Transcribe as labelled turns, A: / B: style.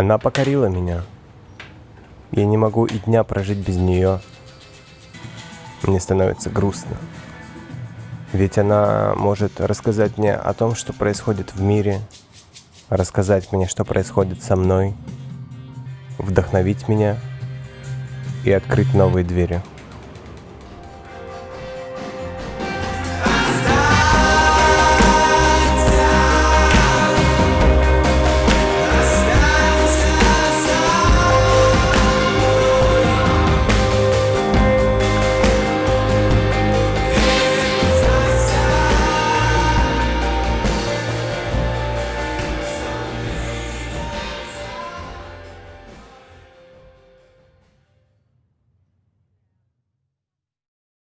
A: Она покорила меня. Я не могу и дня прожить без нее. Мне становится грустно. Ведь она может рассказать мне о том, что происходит в мире, рассказать мне, что происходит со мной, вдохновить меня и открыть новые двери.